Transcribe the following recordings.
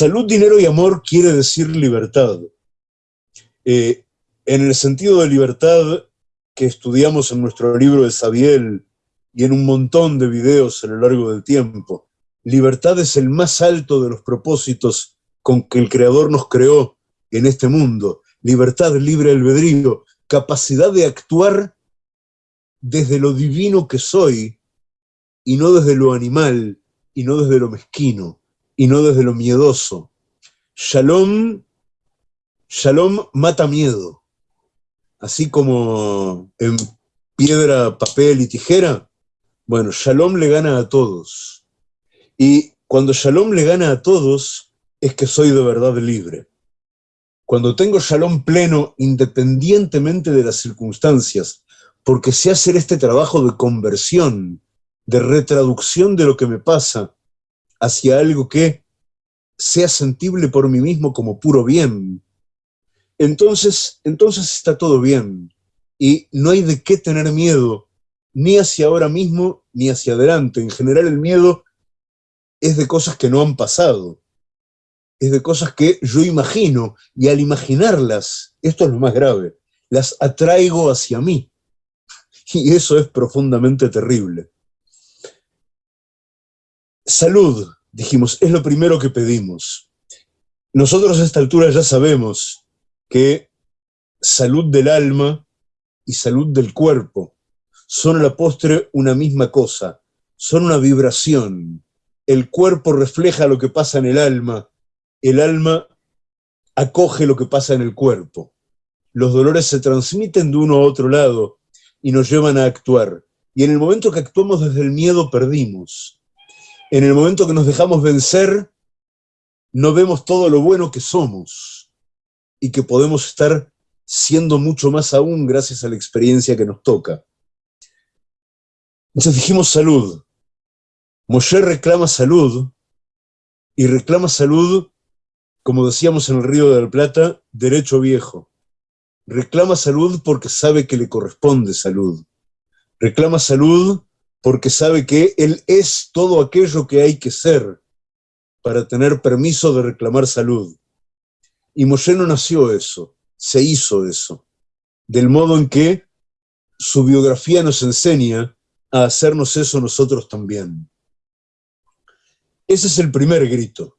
Salud, dinero y amor quiere decir libertad. Eh, en el sentido de libertad que estudiamos en nuestro libro de Sabiel y en un montón de videos a lo largo del tiempo, libertad es el más alto de los propósitos con que el Creador nos creó en este mundo. Libertad, libre albedrío, capacidad de actuar desde lo divino que soy y no desde lo animal y no desde lo mezquino y no desde lo miedoso. Shalom, shalom mata miedo. Así como en piedra, papel y tijera, bueno, shalom le gana a todos. Y cuando shalom le gana a todos, es que soy de verdad libre. Cuando tengo shalom pleno, independientemente de las circunstancias, porque sé hacer este trabajo de conversión, de retraducción de lo que me pasa hacia algo que sea sentible por mí mismo como puro bien, entonces, entonces está todo bien. Y no hay de qué tener miedo, ni hacia ahora mismo, ni hacia adelante. En general el miedo es de cosas que no han pasado, es de cosas que yo imagino, y al imaginarlas, esto es lo más grave, las atraigo hacia mí. Y eso es profundamente terrible. Salud, dijimos, es lo primero que pedimos. Nosotros a esta altura ya sabemos que salud del alma y salud del cuerpo son a la postre una misma cosa, son una vibración. El cuerpo refleja lo que pasa en el alma, el alma acoge lo que pasa en el cuerpo. Los dolores se transmiten de uno a otro lado, y nos llevan a actuar. Y en el momento que actuamos desde el miedo, perdimos. En el momento que nos dejamos vencer, no vemos todo lo bueno que somos y que podemos estar siendo mucho más aún gracias a la experiencia que nos toca. Entonces dijimos salud. Moshe reclama salud y reclama salud, como decíamos en el Río de la Plata, derecho viejo. Reclama salud porque sabe que le corresponde salud. Reclama salud porque sabe que él es todo aquello que hay que ser para tener permiso de reclamar salud. Y Moshe no nació eso, se hizo eso, del modo en que su biografía nos enseña a hacernos eso nosotros también. Ese es el primer grito.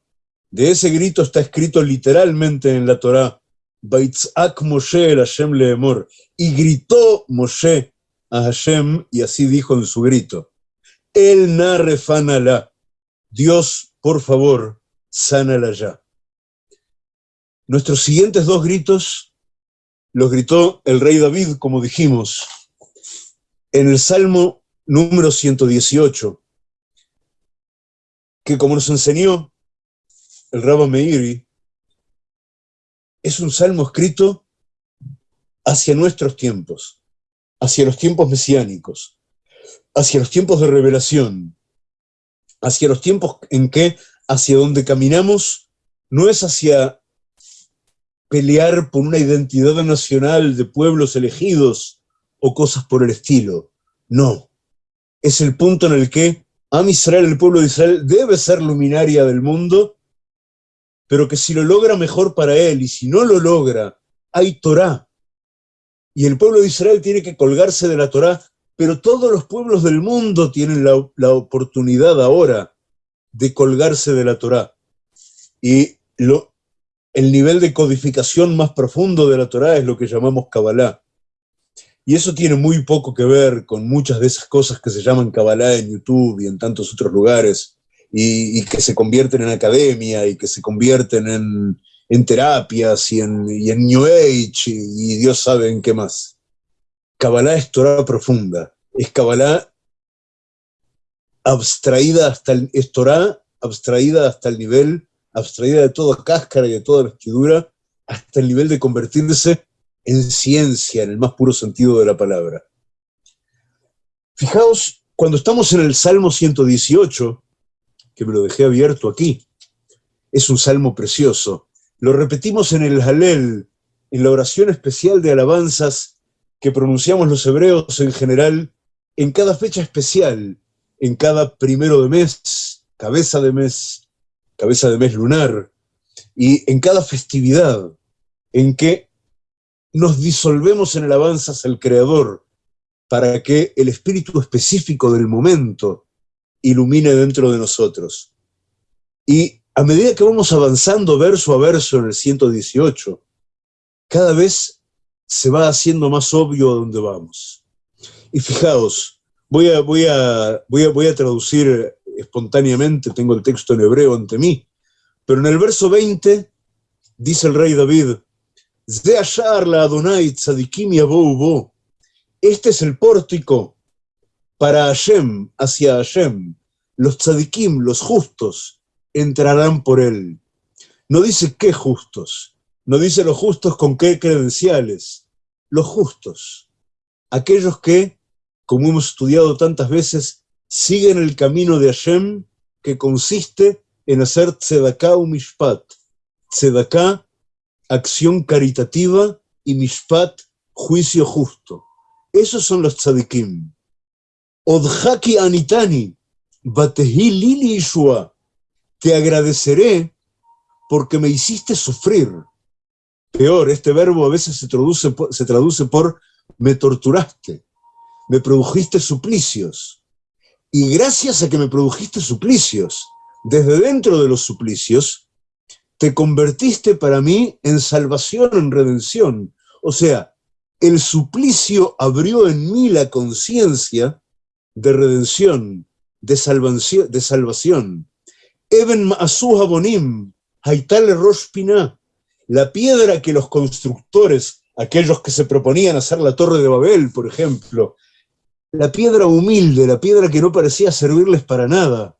De ese grito está escrito literalmente en la Torá, Moshe el Hashem leemor. Y gritó Moshe a Hashem, y así dijo en su grito, El narefanala, Dios, por favor, sánala ya. Nuestros siguientes dos gritos los gritó el rey David, como dijimos, en el Salmo número 118, que como nos enseñó el Rabba Meiri, es un salmo escrito hacia nuestros tiempos, hacia los tiempos mesiánicos, hacia los tiempos de revelación, hacia los tiempos en que hacia donde caminamos no es hacia pelear por una identidad nacional de pueblos elegidos o cosas por el estilo. No. Es el punto en el que Am Israel, el pueblo de Israel, debe ser luminaria del mundo pero que si lo logra mejor para él, y si no lo logra, hay Torah. Y el pueblo de Israel tiene que colgarse de la Torah, pero todos los pueblos del mundo tienen la, oportunidad ahora de colgarse de la Torah. Y el nivel de codificación más profundo de la Torah es lo que llamamos Kabbalah. Y eso tiene muy poco que ver con muchas de esas cosas que se llaman Kabbalah en YouTube y en tantos otros lugares, y, que se convierten en academia y que se convierten en, terapias y en, New Age y, Dios sabe en qué más. Kabbalah es Torah profunda, es Kabbalah abstraída hasta el, es abstraída hasta el nivel, abstraída de toda cáscara y de toda vestidura, hasta el nivel de convertirse en ciencia, en el más puro sentido de la palabra. Fijaos, cuando estamos en el Salmo 118, que me lo dejé abierto aquí. Es un salmo precioso. Lo repetimos en el Halel, en la oración especial de alabanzas que pronunciamos los hebreos en general, en cada fecha especial, en cada primero de mes, cabeza de mes, cabeza de mes lunar, y en cada festividad en que nos disolvemos en hacia el Creador para que el espíritu específico del momento ilumine dentro de nosotros. Y a medida que vamos avanzando verso a verso en el 118, cada vez se va haciendo más obvio a dónde vamos. Y fijaos, voy a, voy a, voy a, voy a traducir espontáneamente, tengo el texto en hebreo ante mí, pero en el verso 20 dice el rey David, Este es el pórtico para Hashem, hacia Hashem. Los tzadikim, los justos, entrarán por él. No dice qué justos, no dice los justos con qué credenciales, los justos, aquellos que, como hemos estudiado tantas veces, siguen el camino de Hashem que consiste en hacer tzedaká u mishpat. Tzedaká, acción caritativa, y mishpat, juicio justo. Esos son los tzadikim. Odhaki anitani, batehi lili ishua. Te agradeceré porque me hiciste sufrir. Peor, este verbo a veces se traduce, por me torturaste, me produjiste suplicios. Y gracias a que me produjiste suplicios, desde dentro de los suplicios, te convertiste para mí en salvación, en redención. O sea, el suplicio abrió en mí la conciencia de redención, de salvación. De salvación. Eben Ma'asuha Bonim, Haitale Roshpina, la piedra que los constructores, aquellos que se proponían hacer la Torre de Babel, por ejemplo, la piedra humilde, la piedra que no parecía servirles para nada,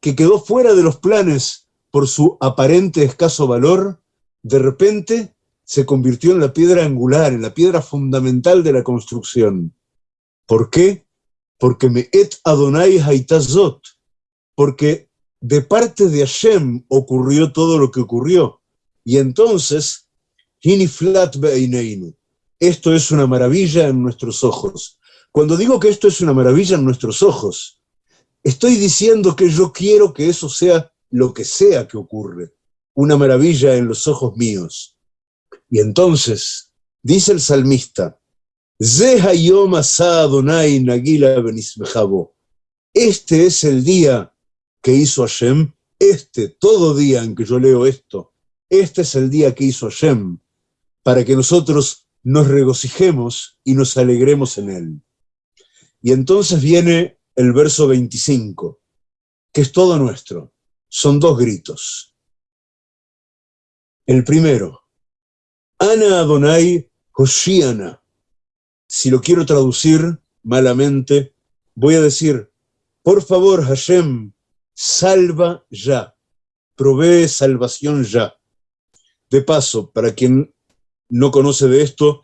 que quedó fuera de los planes por su aparente escaso valor, de repente se convirtió en la piedra angular, en la piedra fundamental de la construcción. ¿Por qué? Porque me et Adonai haitazot, porque de parte de Hashem ocurrió todo lo que ocurrió. Y entonces, esto es una maravilla en nuestros ojos. Cuando digo que esto es una maravilla en nuestros ojos, estoy diciendo que yo quiero que eso sea lo que sea que ocurre, una maravilla en los ojos míos. Y entonces, dice el salmista, este es el día que hizo Hashem, este, todo día en que yo leo esto, este es el día que hizo Hashem, para que nosotros nos regocijemos y nos alegremos en él. Y entonces viene el verso 25, que es todo nuestro. Son dos gritos. El primero, Ana Adonai Hoshiana. Si lo quiero traducir malamente, voy a decir, por favor Hashem, salva ya, provee salvación ya. De paso, para quien no conoce de esto,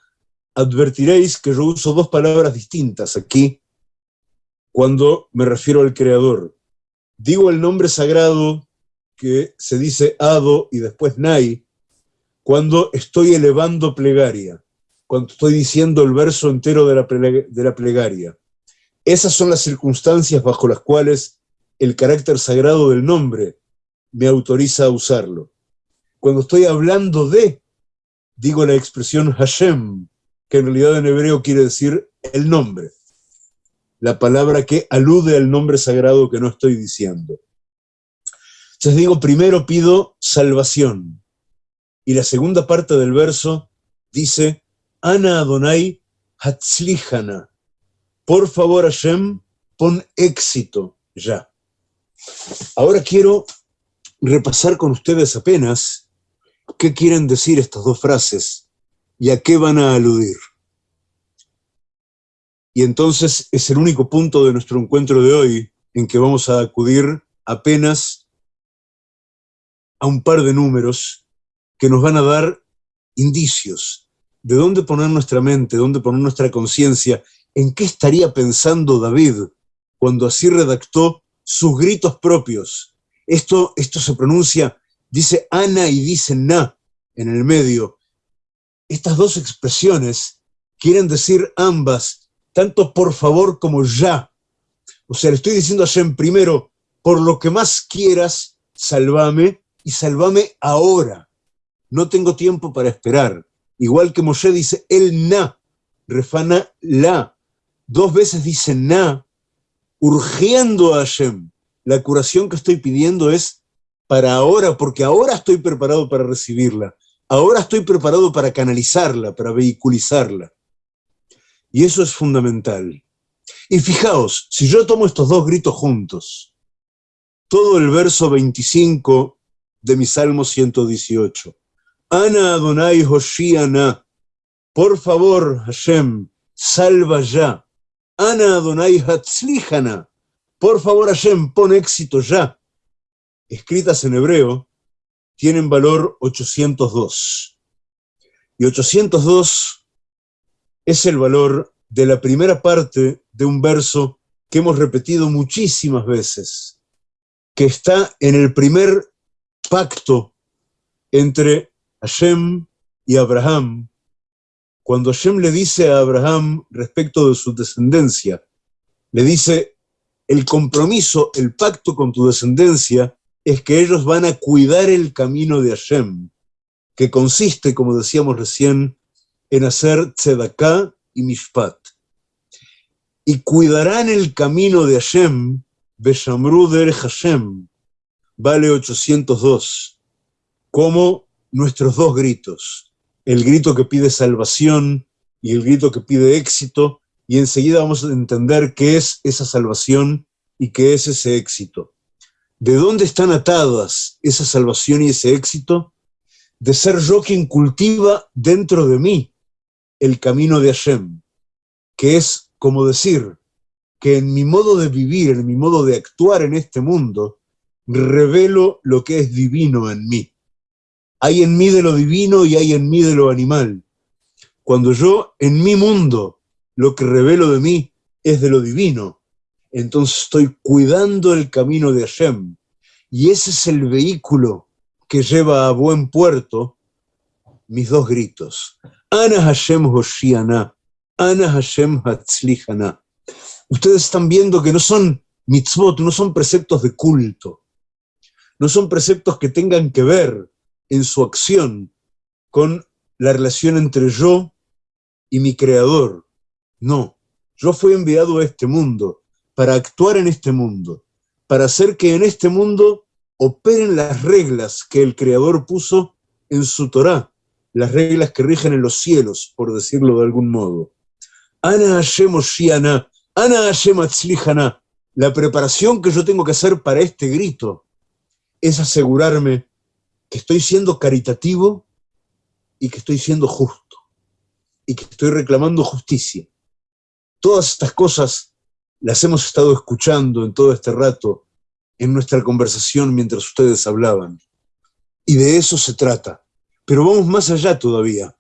advertiréis que yo uso dos palabras distintas aquí cuando me refiero al Creador. Digo el nombre sagrado que se dice Ado y después Nai, cuando estoy elevando plegaria, cuando estoy diciendo el verso entero de la, de la plegaria. Esas son las circunstancias bajo las cuales el carácter sagrado del nombre me autoriza a usarlo. Cuando estoy hablando de, digo la expresión Hashem, que en realidad en hebreo quiere decir el nombre la palabra que alude al nombre sagrado que no estoy diciendo. Entonces digo, primero pido salvación. Y la segunda parte del verso dice, Ana Adonai Hatzlihana. Por favor, Hashem, pon éxito ya. Ahora quiero repasar con ustedes apenas qué quieren decir estas dos frases y a qué van a aludir. Y entonces es el único punto de nuestro encuentro de hoy en que vamos a acudir apenas a un par de números que nos van a dar indicios de dónde poner nuestra mente, dónde poner nuestra conciencia, en qué estaría pensando David cuando así redactó sus gritos propios. Esto, esto se pronuncia, dice Ana y dice Na en el medio. Estas dos expresiones quieren decir ambas tanto por favor como ya. O sea, le estoy diciendo a Hashem primero, por lo que más quieras, salvame, y salvame ahora. No tengo tiempo para esperar. Igual que Moshe dice, el na, refana la. Dos veces dice na, urgiendo a Hashem. La curación que estoy pidiendo es para ahora, porque ahora estoy preparado para recibirla. Ahora estoy preparado para canalizarla, para vehiculizarla. Y eso es fundamental. Y fijaos, si yo tomo estos dos gritos juntos, todo el verso 25 de mi Salmo 118, Ana Adonai Hoshiana, por favor, Hashem, salva ya. Ana Adonai Hatzlihana, por favor, Hashem, pon éxito ya. Escritas en hebreo, tienen valor 802. Y 802 es el valor de la primera parte de un verso que hemos repetido muchísimas veces, que está en el primer pacto entre Hashem y Abraham, cuando Hashem le dice a Abraham respecto de su descendencia, le dice, el compromiso, el pacto con tu descendencia es que ellos van a cuidar el camino de Hashem, que consiste, como decíamos recién, en hacer tzedaká y mishpat. Y cuidarán el camino de Hashem, Beshamru der Hashem, vale 802, como nuestros dos gritos, el grito que pide salvación y el grito que pide éxito, y enseguida vamos a entender qué es esa salvación y qué es ese éxito. ¿De dónde están atadas esa salvación y ese éxito? De ser yo quien cultiva dentro de mí el camino de Hashem, que es como decir que en mi modo de vivir, en mi modo de actuar en este mundo, revelo lo que es divino en mí. Hay en mí de lo divino y hay en mí de lo animal. Cuando yo en mi mundo lo que revelo de mí es de lo divino, entonces estoy cuidando el camino de Hashem. Y ese es el vehículo que lleva a buen puerto mis dos gritos. Ana Hashem Hoshiana, Ana Hashem Hatzlihana. Ustedes están viendo que no son mitzvot, no son preceptos de culto, no son preceptos que tengan que ver en su acción con la relación entre yo y mi creador. No, yo fui enviado a este mundo para actuar en este mundo, para hacer que en este mundo operen las reglas que el Creador puso en su Torá, las reglas que rigen en los cielos, por decirlo de algún modo. Ana Hashem Oshiana, Ana Hashem Atzlihana, la preparación que yo tengo que hacer para este grito es asegurarme que estoy siendo caritativo y que estoy siendo justo y que estoy reclamando justicia. Todas estas cosas las hemos estado escuchando en todo este rato, en nuestra conversación mientras ustedes hablaban. Y de eso se trata. Pero vamos más allá todavía.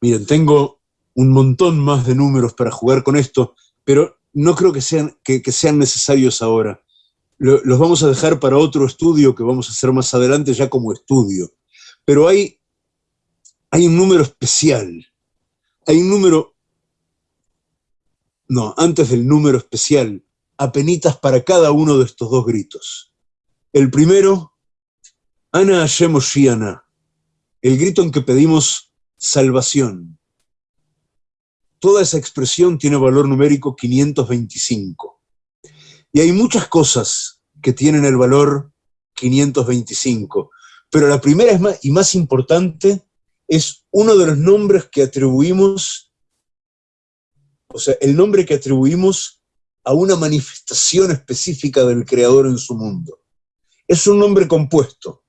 Miren, tengo un montón más de números para jugar con esto, pero no creo que sean, que, sean necesarios ahora. Los vamos a dejar para otro estudio que vamos a hacer más adelante ya como estudio. Pero hay, hay un número especial. Hay un número no, antes del número especial, apenitas para cada uno de estos dos gritos. El primero, Ana Hashem Oshiana, el grito en que pedimos salvación. Toda esa expresión tiene valor numérico 525. Y hay muchas cosas que tienen el valor 525, pero la primera y más importante es uno de los nombres que atribuimos o sea, el nombre que atribuimos a una manifestación específica del Creador en su mundo. Es un nombre compuesto.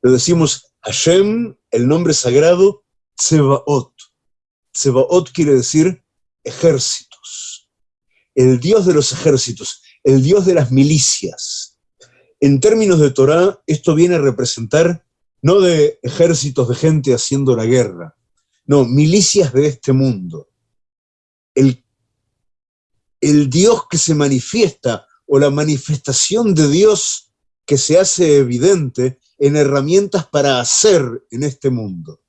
Lo decimos Hashem, el nombre sagrado, Tsebaot. Tsebaot quiere decir ejércitos. El Dios de los ejércitos, el Dios de las milicias. En términos de Torah, esto viene a representar no de ejércitos de gente haciendo la guerra, no, milicias de este mundo el, el Dios que se manifiesta o la manifestación de Dios que se hace evidente en herramientas para hacer en este mundo.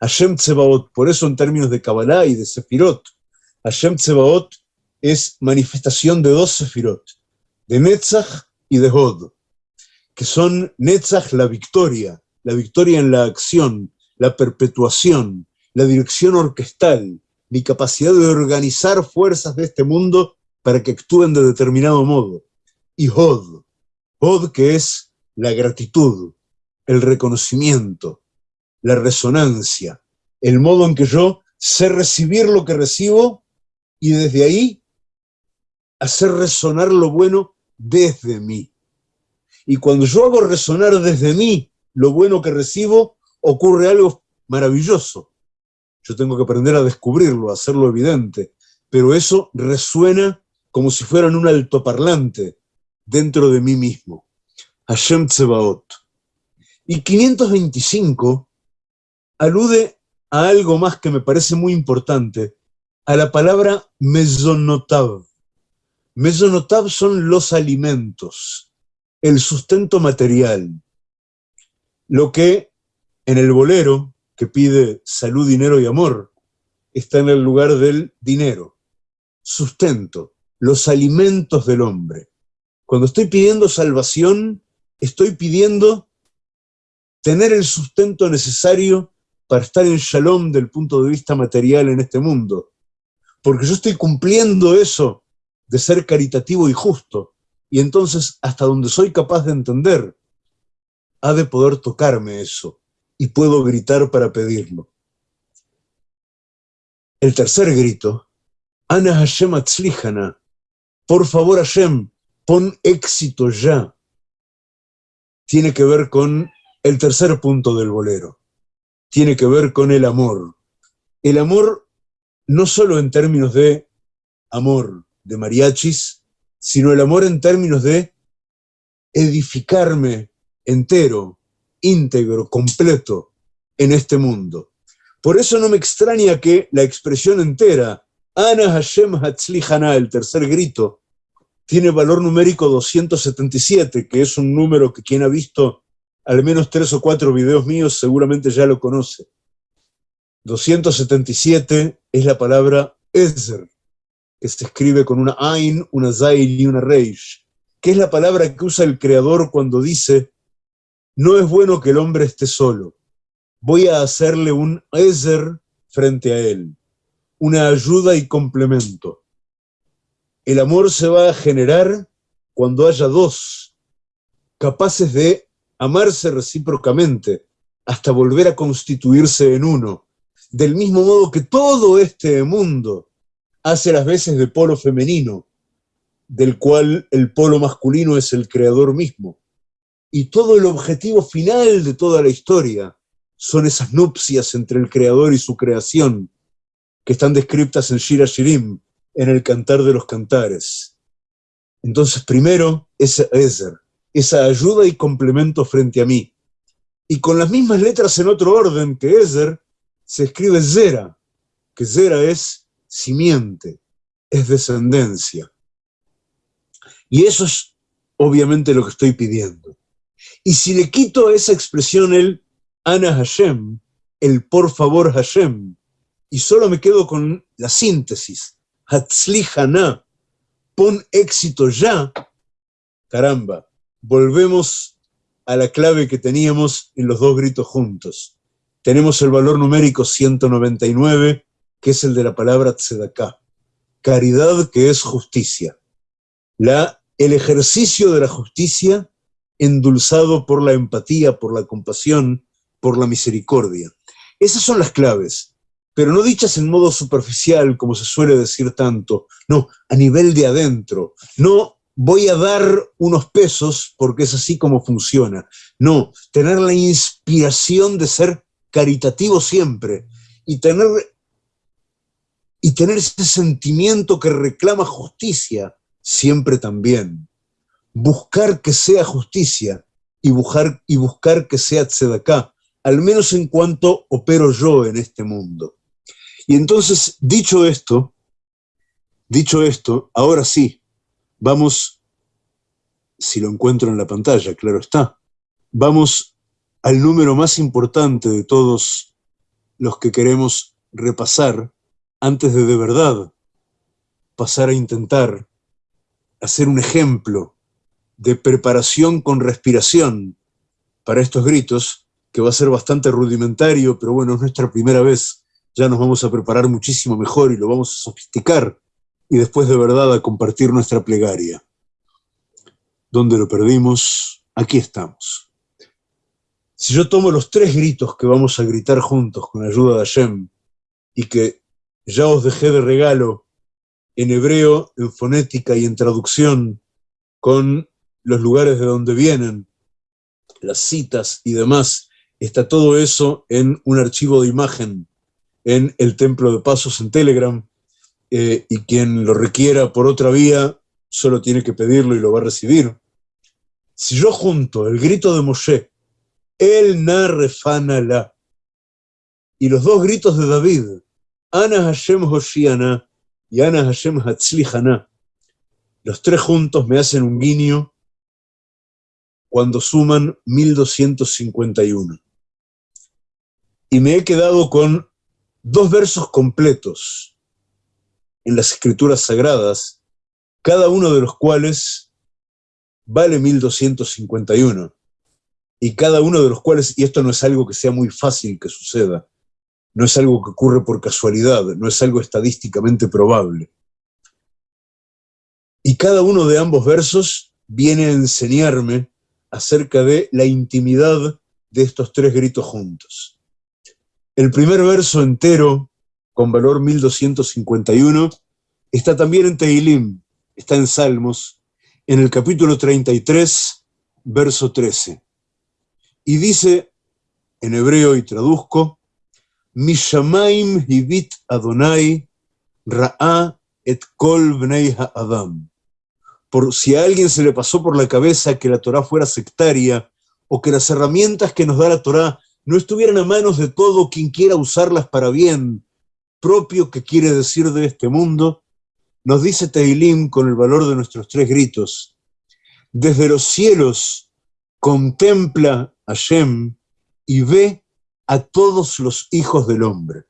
Hashem Tsebaot, por eso en términos de Kabbalah y de Sefirot, Hashem Tsebaot es manifestación de dos Sefirot, de Netzach y de Hod, que son Netzach la victoria, la victoria en la acción, la perpetuación, la dirección orquestal, mi capacidad de organizar fuerzas de este mundo para que actúen de determinado modo. Y Hod, Hod que es la gratitud, el reconocimiento, la resonancia, el modo en que yo sé recibir lo que recibo y desde ahí hacer resonar lo bueno desde mí. Y cuando yo hago resonar desde mí lo bueno que recibo, ocurre algo maravilloso. Yo tengo que aprender a descubrirlo, a hacerlo evidente, pero eso resuena como si fuera en un altoparlante dentro de mí mismo. Hashem Tsebaot. Y 525 alude a algo más que me parece muy importante, a la palabra mesonotav. Mesonotav son los alimentos, el sustento material, lo que en el bolero, que pide salud, dinero y amor, está en el lugar del dinero, sustento, los alimentos del hombre. Cuando estoy pidiendo salvación, estoy pidiendo tener el sustento necesario para estar en shalom del punto de vista material en este mundo. Porque yo estoy cumpliendo eso de ser caritativo y justo. Y entonces, hasta donde soy capaz de entender, ha de poder tocarme eso. Y puedo gritar para pedirlo. El tercer grito, Ana Hashem Atzlihana, por favor Hashem, pon éxito ya, tiene que ver con el tercer punto del bolero tiene que ver con el amor. El amor no solo en términos de amor de mariachis, sino el amor en términos de edificarme entero, íntegro, completo en este mundo. Por eso no me extraña que la expresión entera, Ana Hashem Hatzlihana, el tercer grito, tiene valor numérico 277, que es un número que quien ha visto al menos tres o cuatro videos míos seguramente ya lo conoce. 277 es la palabra Ezer, que se escribe con una Ain, una Zayn y una Reish, que es la palabra que usa el Creador cuando dice, no es bueno que el hombre esté solo, voy a hacerle un Ezer frente a él, una ayuda y complemento. El amor se va a generar cuando haya dos capaces de amarse recíprocamente hasta volver a constituirse en uno, del mismo modo que todo este mundo hace las veces de polo femenino, del cual el polo masculino es el creador mismo. Y todo el objetivo final de toda la historia son esas nupcias entre el creador y su creación, que están descritas en Shira Shirim, en el Cantar de los Cantares. Entonces, primero, ese Ezer, esa ayuda y complemento frente a mí. Y con las mismas letras en otro orden que Ezer, se escribe Zera, que Zera es simiente, es descendencia. Y eso es obviamente lo que estoy pidiendo. Y si le quito a esa expresión el Ana Hashem, el por favor Hashem, y solo me quedo con la síntesis, Hatzli pon éxito ya, caramba, volvemos a la clave que teníamos en los dos gritos juntos. Tenemos el valor numérico 199, que es el de la palabra tzedaká, caridad que es justicia. La, el ejercicio de la justicia endulzado por la empatía, por la compasión, por la misericordia. Esas son las claves, pero no dichas en modo superficial, como se suele decir tanto, no, a nivel de adentro, no voy a dar unos pesos porque es así como funciona. No, tener la inspiración de ser caritativo siempre y tener, y tener ese sentimiento que reclama justicia siempre también. Buscar que sea justicia y buscar, y buscar que sea tzedaká, al menos en cuanto opero yo en este mundo. Y entonces, dicho esto, dicho esto, ahora sí, Vamos, si lo encuentro en la pantalla, claro está, vamos al número más importante de todos los que queremos repasar antes de de verdad pasar a intentar hacer un ejemplo de preparación con respiración para estos gritos, que va a ser bastante rudimentario, pero bueno, es nuestra primera vez, ya nos vamos a preparar muchísimo mejor y lo vamos a sofisticar, y después de verdad a compartir nuestra plegaria. ¿Dónde lo perdimos? Aquí estamos. Si yo tomo los tres gritos que vamos a gritar juntos con ayuda de Hashem, y que ya os dejé de regalo en hebreo, en fonética y en traducción, con los lugares de donde vienen, las citas y demás, está todo eso en un archivo de imagen en el Templo de Pasos en Telegram, eh, y quien lo requiera por otra vía, solo tiene que pedirlo y lo va a recibir. Si yo junto el grito de Moshe, el narrefana la, y los dos gritos de David, Ana Hashem Hoshiana y Ana Hashem Hatzlihana, los tres juntos me hacen un guiño cuando suman 1251. Y me he quedado con dos versos completos en las escrituras sagradas, cada uno de los cuales vale 1251. Y cada uno de los cuales, y esto no es algo que sea muy fácil que suceda, no es algo que ocurre por casualidad, no es algo estadísticamente probable. Y cada uno de ambos versos viene a enseñarme acerca de la intimidad de estos tres gritos juntos. El primer verso entero, con valor 1251, está también en Tehilim, está en Salmos, en el capítulo 33, verso 13. Y dice, en hebreo y traduzco, Mishamaim hibit Adonai ra'a et kol bnei ha'adam por si a alguien se le pasó por la cabeza que la Torá fuera sectaria o que las herramientas que nos da la Torá no estuvieran a manos de todo quien quiera usarlas para bien, propio que quiere decir de este mundo, nos dice Teilim con el valor de nuestros tres gritos, desde los cielos contempla a Shem y ve a todos los hijos del hombre,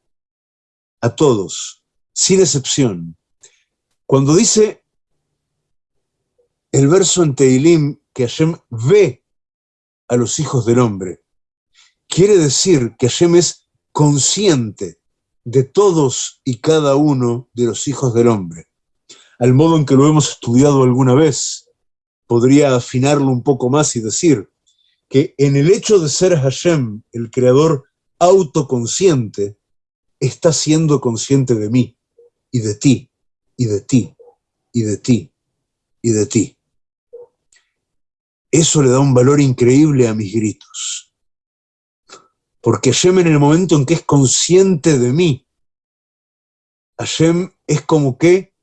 a todos, sin excepción. Cuando dice el verso en Teilim que Hashem ve a los hijos del hombre, quiere decir que Hashem es consciente de todos y cada uno de los hijos del hombre. Al modo en que lo hemos estudiado alguna vez, podría afinarlo un poco más y decir que en el hecho de ser Hashem, el creador autoconsciente, está siendo consciente de mí, y de ti, y de ti, y de ti, y de ti. Eso le da un valor increíble a mis gritos. Porque Hashem en el momento en que es consciente de mí, Hashem es como que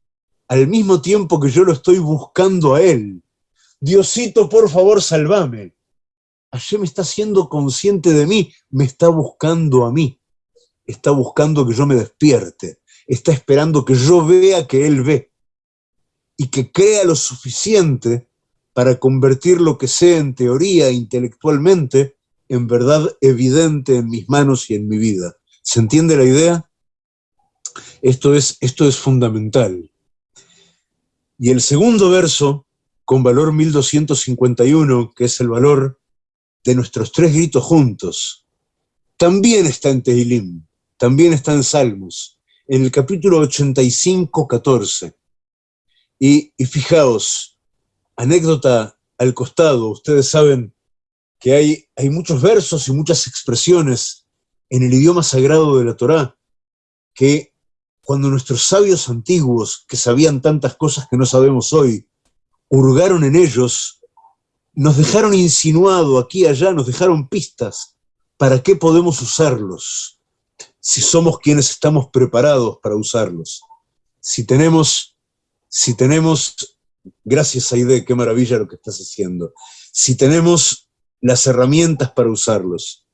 al mismo tiempo que yo lo estoy buscando a él, Diosito, por favor, salvame. Hashem está siendo consciente de mí, me está buscando a mí, está buscando que yo me despierte, está esperando que yo vea que él ve y que crea lo suficiente para convertir lo que sé en teoría intelectualmente en verdad evidente en mis manos y en mi vida. ¿Se entiende la idea? Esto es, esto es fundamental. Y el segundo verso, con valor 1251, que es el valor de nuestros tres gritos juntos, también está en Tehilim, también está en Salmos, en el capítulo 85, 14. Y, y fijaos, anécdota al costado, ustedes saben que hay, hay muchos versos y muchas expresiones en el idioma sagrado de la Torá que cuando nuestros sabios antiguos, que sabían tantas cosas que no sabemos hoy, hurgaron en ellos, nos dejaron insinuado aquí y allá, nos dejaron pistas. ¿Para qué podemos usarlos? Si somos quienes estamos preparados para usarlos. Si tenemos, si tenemos Gracias, Aide, qué maravilla lo que estás haciendo. Si tenemos las herramientas para usarlos.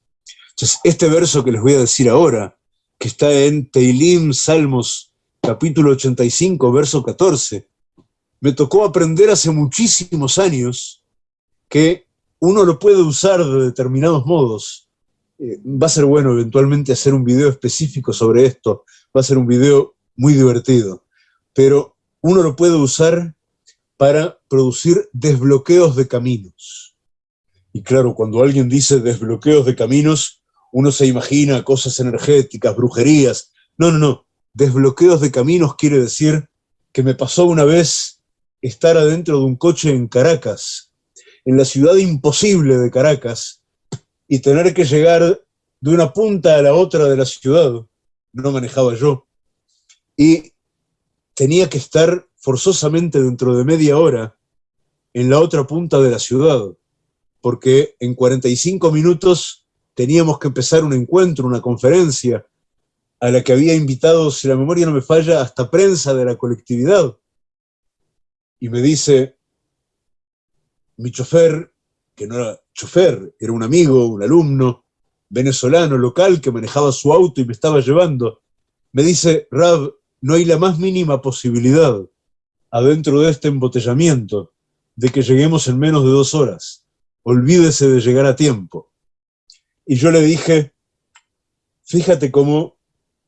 Entonces, este verso que les voy a decir ahora, que está en Teilim, Salmos, capítulo 85, verso 14, me tocó aprender hace muchísimos años que uno lo puede usar de determinados modos. Eh, va a ser bueno eventualmente hacer un video específico sobre esto, va a ser un video muy divertido, pero uno lo puede usar para producir desbloqueos de caminos. Y claro, cuando alguien dice desbloqueos de caminos, uno se imagina cosas energéticas, brujerías. No, no, no. Desbloqueos de caminos quiere decir que me pasó una vez estar adentro de un coche en Caracas, en la ciudad imposible de Caracas, y tener que llegar de una punta a la otra de la ciudad, no manejaba yo, y tenía que estar forzosamente dentro de media hora en la otra punta de la ciudad, porque en 45 minutos teníamos que empezar un encuentro, una conferencia, a la que había invitado, si la memoria no me falla, hasta prensa de la colectividad. Y me dice, mi chofer, que no era chofer, era un amigo, un alumno venezolano local que manejaba su auto y me estaba llevando, me dice, Rab, no hay la más mínima posibilidad adentro de este embotellamiento de que lleguemos en menos de dos horas. Olvídese de llegar a tiempo. Y yo le dije, fíjate cómo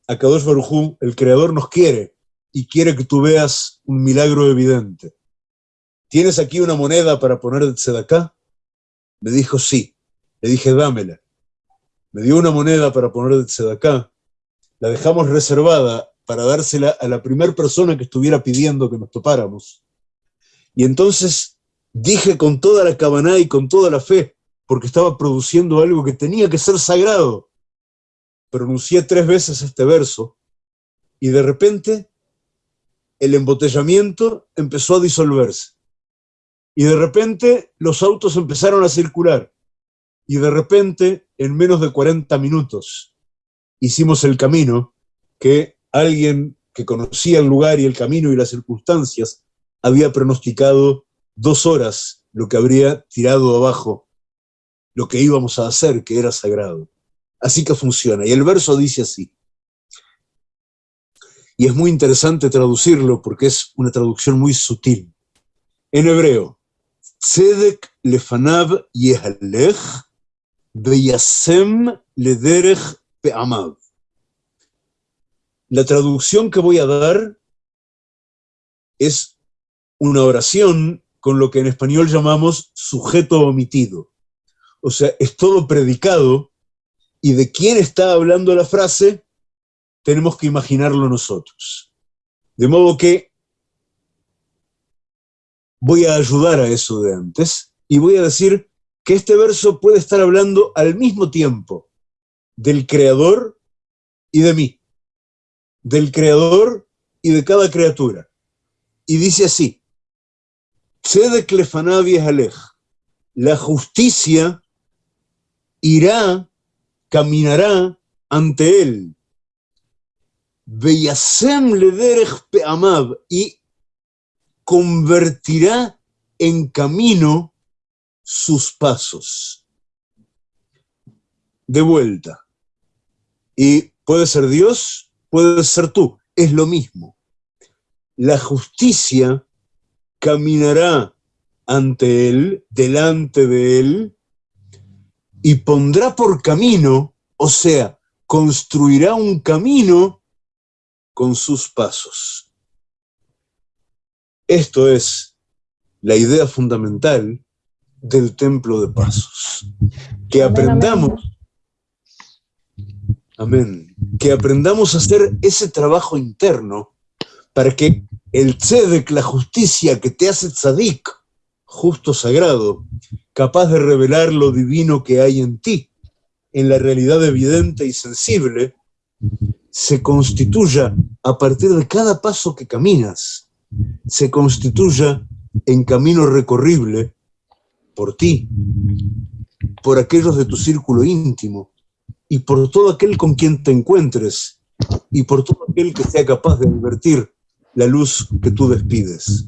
Akadosh Barujú, el Creador, nos quiere y quiere que tú veas un milagro evidente. ¿Tienes aquí una moneda para poner de tzedakah? Me dijo, sí. Le dije, dámela. Me dio una moneda para poner de tzedakah. La dejamos reservada para dársela a la primera persona que estuviera pidiendo que nos topáramos. Y entonces dije con toda la cabana y con toda la fe, porque estaba produciendo algo que tenía que ser sagrado. Pronuncié tres veces este verso y de repente el embotellamiento empezó a disolverse. Y de repente los autos empezaron a circular. Y de repente, en menos de 40 minutos, hicimos el camino que alguien que conocía el lugar y el camino y las circunstancias había pronosticado dos horas lo que habría tirado abajo, lo que íbamos a hacer, que era sagrado. Así que funciona. Y el verso dice así. Y es muy interesante traducirlo porque es una traducción muy sutil. En hebreo, La traducción que voy a dar es una oración con lo que en español llamamos sujeto omitido. O sea, es todo predicado y de quién está hablando la frase tenemos que imaginarlo nosotros. De modo que voy a ayudar a eso de antes y voy a decir que este verso puede estar hablando al mismo tiempo del Creador y de mí del Creador y de cada criatura. Y dice así, la justicia irá, caminará ante él. Y convertirá en camino sus pasos. De vuelta. Y puede ser Dios puedes ser tú, es lo mismo. La justicia caminará ante él, delante de él, y pondrá por camino, o sea, construirá un camino con sus pasos. Esto es la idea fundamental del templo de pasos. Que aprendamos Amén. Que aprendamos a hacer ese trabajo interno para que el tzedek, la justicia que te hace tzadik, justo sagrado, capaz de revelar lo divino que hay en ti, en la realidad evidente y sensible, se constituya a partir de cada paso que caminas, se constituya en camino recorrible por ti, por aquellos de tu círculo íntimo, y por todo aquel con quien te encuentres y por todo aquel que sea capaz de invertir la luz que tú despides.